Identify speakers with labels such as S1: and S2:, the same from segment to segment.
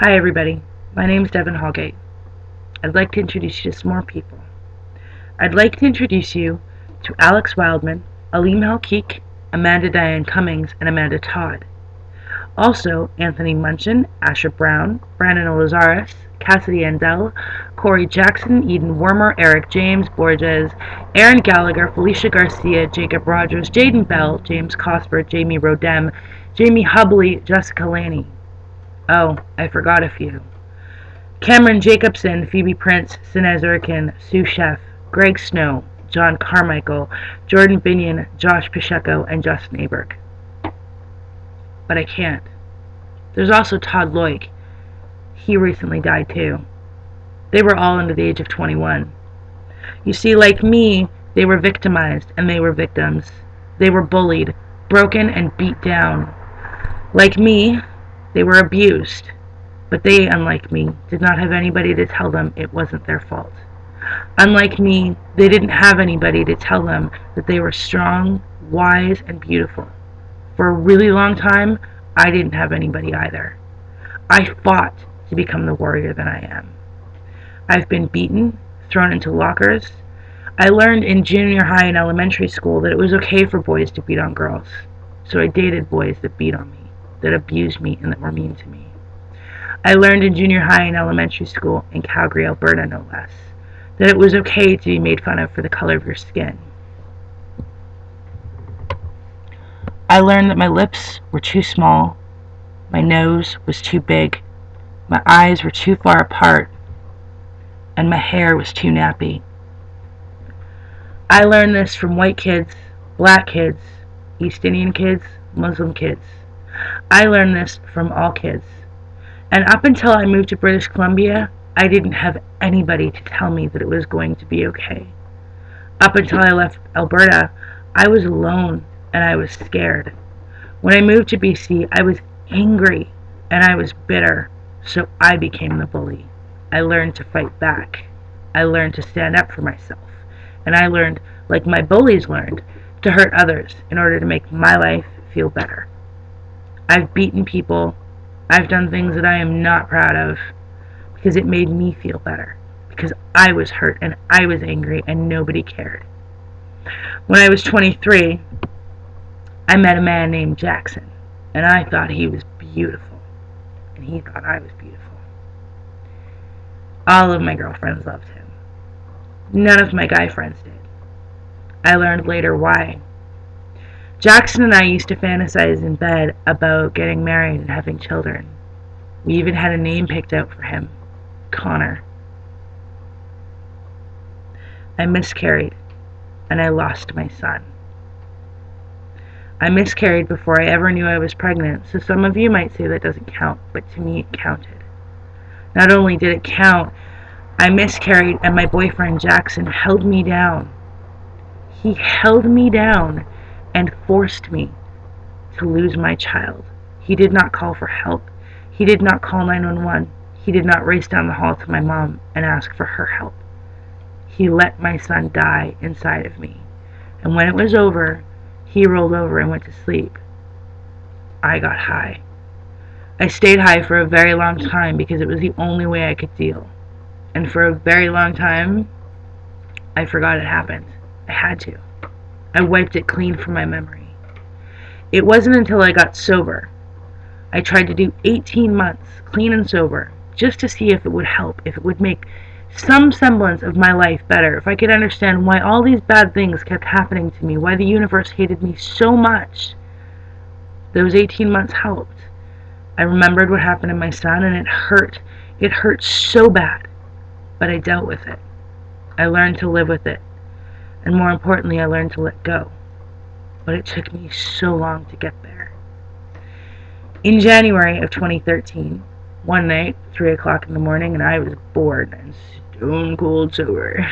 S1: Hi, everybody. My name is Devin Holgate. I'd like to introduce you to some more people. I'd like to introduce you to Alex Wildman, Alim Halkik, Amanda Diane Cummings, and Amanda Todd. Also, Anthony Munchin, Asher Brown, Brandon Olazaris, Cassidy Andel, Corey Jackson, Eden Wormer, Eric James, Borges, Aaron Gallagher, Felicia Garcia, Jacob Rogers, Jaden Bell, James Cosper, Jamie Rodem, Jamie Hubley, Jessica Laney. Oh, I forgot a few. Cameron Jacobson, Phoebe Prince, Sinez Erkin, Sue Chef, Greg Snow, John Carmichael, Jordan Binion, Josh Pacheco, and Justin Aaberg. But I can't. There's also Todd Loik. He recently died too. They were all under the age of 21. You see, like me, they were victimized and they were victims. They were bullied, broken, and beat down. Like me, they were abused. But they, unlike me, did not have anybody to tell them it wasn't their fault. Unlike me, they didn't have anybody to tell them that they were strong, wise, and beautiful. For a really long time, I didn't have anybody either. I fought to become the warrior that I am. I've been beaten, thrown into lockers. I learned in junior high and elementary school that it was okay for boys to beat on girls. So I dated boys that beat on me, that abused me, and that were mean to me. I learned in junior high and elementary school, in Calgary, Alberta no less, that it was okay to be made fun of for the color of your skin. I learned that my lips were too small, my nose was too big, my eyes were too far apart, and my hair was too nappy. I learned this from white kids, black kids, East Indian kids, Muslim kids. I learned this from all kids. And up until I moved to British Columbia, I didn't have anybody to tell me that it was going to be okay. Up until I left Alberta, I was alone and I was scared. When I moved to BC, I was angry and I was bitter, so I became the bully. I learned to fight back. I learned to stand up for myself. And I learned, like my bullies learned, to hurt others in order to make my life feel better. I've beaten people. I've done things that I am not proud of because it made me feel better. Because I was hurt and I was angry and nobody cared. When I was 23, I met a man named Jackson, and I thought he was beautiful, and he thought I was beautiful. All of my girlfriends loved him. None of my guy friends did. I learned later why. Jackson and I used to fantasize in bed about getting married and having children. We even had a name picked out for him Connor. I miscarried, and I lost my son. I miscarried before I ever knew I was pregnant, so some of you might say that doesn't count, but to me it counted. Not only did it count, I miscarried and my boyfriend Jackson held me down. He held me down and forced me to lose my child. He did not call for help. He did not call 911. He did not race down the hall to my mom and ask for her help. He let my son die inside of me. And when it was over, he rolled over and went to sleep. I got high. I stayed high for a very long time because it was the only way I could deal. And for a very long time, I forgot it happened. I had to. I wiped it clean from my memory. It wasn't until I got sober. I tried to do 18 months, clean and sober, just to see if it would help, if it would make some semblance of my life better, if I could understand why all these bad things kept happening to me, why the universe hated me so much, those 18 months helped. I remembered what happened to my son and it hurt. It hurt so bad, but I dealt with it. I learned to live with it. And more importantly, I learned to let go. But it took me so long to get there. In January of 2013, one night, 3 o'clock in the morning, and I was bored and stone cold sober.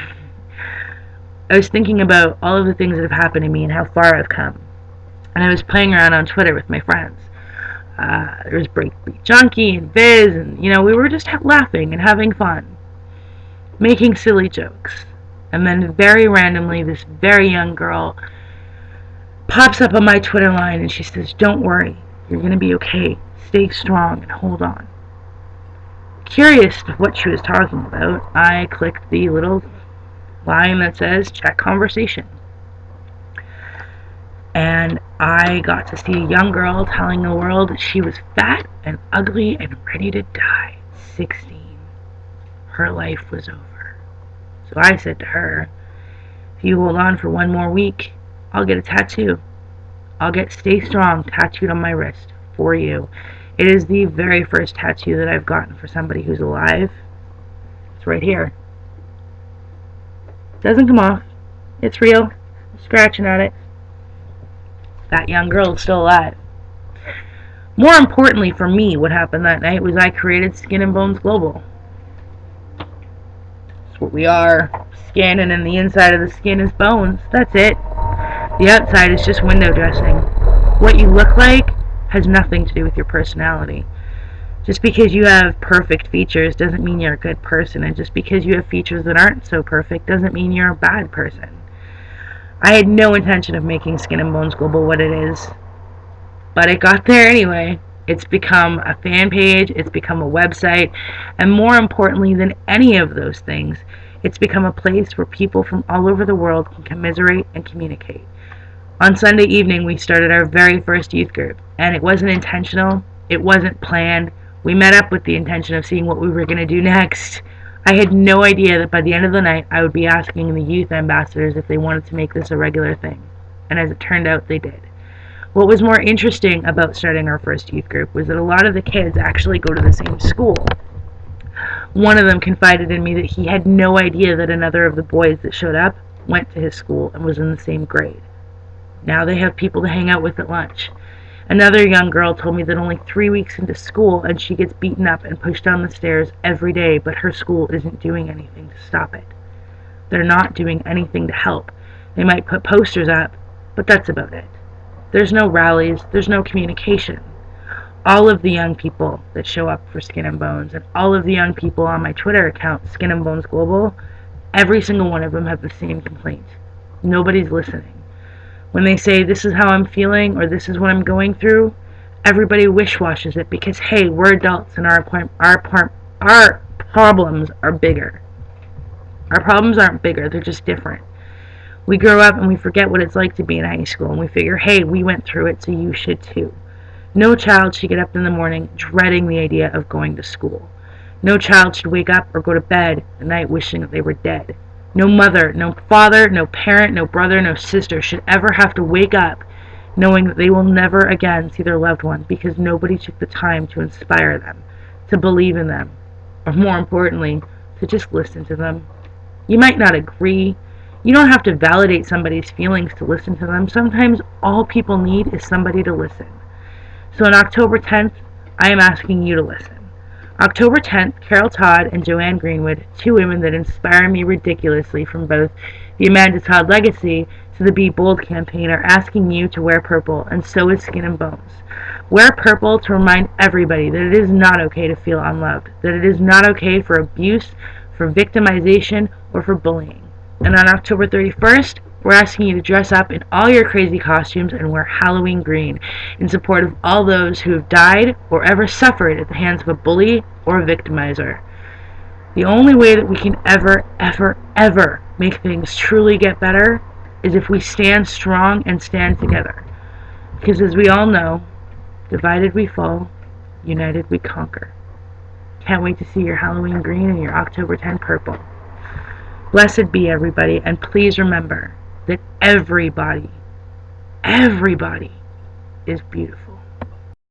S1: I was thinking about all of the things that have happened to me and how far I've come. And I was playing around on Twitter with my friends. Uh, there was Breakbeat Junkie and Viz, and you know, we were just laughing and having fun, making silly jokes. And then, very randomly, this very young girl pops up on my Twitter line and she says, Don't worry, you're going to be okay. Stay strong and hold on. Curious to what she was talking about, I clicked the little line that says check conversation. And I got to see a young girl telling the world she was fat and ugly and ready to die. 16. Her life was over. So I said to her, if you hold on for one more week, I'll get a tattoo. I'll get Stay Strong tattooed on my wrist for you. It is the very first tattoo that I've gotten for somebody who's alive. It's right here. Doesn't come off. It's real. I'm scratching at it. That young girl is still alive. More importantly for me, what happened that night was I created Skin and Bones Global. That's what we are. Skin and then the inside of the skin is bones. That's it. The outside is just window dressing. What you look like has nothing to do with your personality. Just because you have perfect features doesn't mean you're a good person, and just because you have features that aren't so perfect doesn't mean you're a bad person. I had no intention of making Skin and Bones Global what it is, but it got there anyway. It's become a fan page, it's become a website, and more importantly than any of those things, it's become a place where people from all over the world can commiserate and communicate. On Sunday evening, we started our very first youth group, and it wasn't intentional, it wasn't planned. We met up with the intention of seeing what we were going to do next. I had no idea that by the end of the night, I would be asking the youth ambassadors if they wanted to make this a regular thing. And as it turned out, they did. What was more interesting about starting our first youth group was that a lot of the kids actually go to the same school. One of them confided in me that he had no idea that another of the boys that showed up went to his school and was in the same grade. Now they have people to hang out with at lunch. Another young girl told me that only three weeks into school and she gets beaten up and pushed down the stairs every day, but her school isn't doing anything to stop it. They're not doing anything to help. They might put posters up, but that's about it. There's no rallies, there's no communication. All of the young people that show up for Skin and Bones and all of the young people on my Twitter account, Skin and Bones Global, every single one of them have the same complaint. Nobody's listening. When they say this is how I'm feeling or this is what I'm going through, everybody wish-washes it because hey, we're adults and our our our problems are bigger. Our problems aren't bigger, they're just different. We grow up and we forget what it's like to be in high school and we figure, hey, we went through it, so you should too. No child should get up in the morning dreading the idea of going to school. No child should wake up or go to bed at night wishing that they were dead. No mother, no father, no parent, no brother, no sister should ever have to wake up knowing that they will never again see their loved one because nobody took the time to inspire them, to believe in them, or more importantly, to just listen to them. You might not agree. You don't have to validate somebody's feelings to listen to them. Sometimes all people need is somebody to listen. So on October 10th, I am asking you to listen. October 10th, Carol Todd and Joanne Greenwood, two women that inspire me ridiculously from both the Amanda Todd legacy to the Be Bold campaign, are asking you to wear purple, and so is Skin and Bones. Wear purple to remind everybody that it is not okay to feel unloved, that it is not okay for abuse, for victimization, or for bullying. And on October 31st, we're asking you to dress up in all your crazy costumes and wear Halloween green in support of all those who have died or ever suffered at the hands of a bully or a victimizer. The only way that we can ever, ever, ever make things truly get better is if we stand strong and stand together. Because as we all know, divided we fall, united we conquer. Can't wait to see your Halloween green and your October 10 purple. Blessed be everybody, and please remember that everybody, everybody is beautiful.